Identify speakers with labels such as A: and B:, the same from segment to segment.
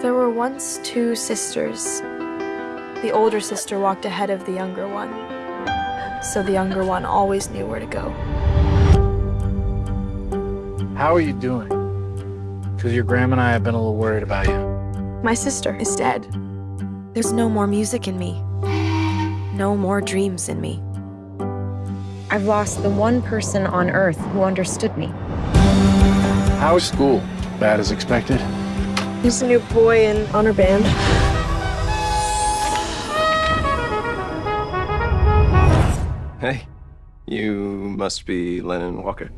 A: There were once two sisters. The older sister walked ahead of the younger one, so the younger one always knew where to go.
B: How are you doing? Because your grandma and I have been a little worried about you.
A: My sister is dead. There's no more music in me. No more dreams in me.
C: I've lost the one person on earth who understood me.
B: How is school? Bad as expected?
A: He's a new boy in honor band.
D: Hey, you must be Lennon Walker.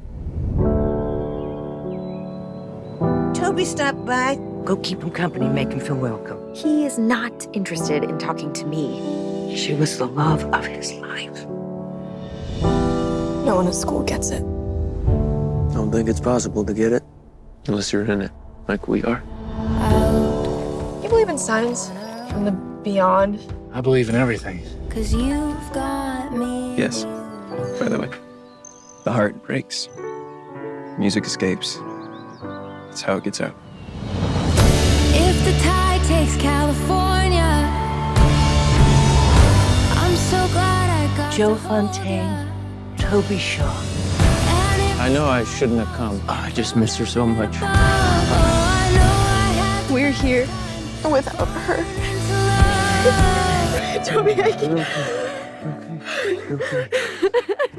E: Toby stopped by. Go keep him company, make him feel welcome.
C: He is not interested in talking to me.
E: She was the love of his life.
A: No one at school gets it.
F: I Don't think it's possible to get it unless you're in it, like we are.
A: You believe in signs from the beyond?
B: I believe in everything.
G: Cause you've got me.
D: Yes, by the way. The heart breaks. Music escapes. That's how it gets out.
G: If the tide takes California, I'm so glad I got
E: Joe Fontaine. Toby Shaw.
F: I know I shouldn't have come. I just miss her so much.
G: oh, oh I know I have
A: We're here without her. Toby, I can't.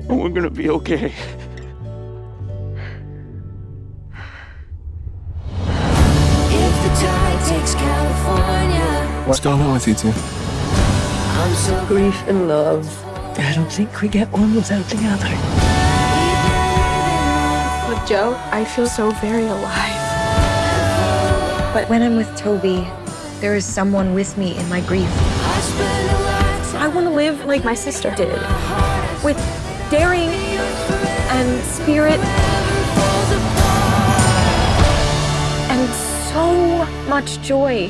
F: We're gonna be okay.
G: If the tide takes California,
D: What's going on with you two?
E: I'm so grief and love. I don't think we get one without the other.
A: With Joe, I feel so very alive.
C: But when I'm with Toby, there is someone with me in my grief.
G: I
A: want to live like my sister did, with daring and spirit and so much joy.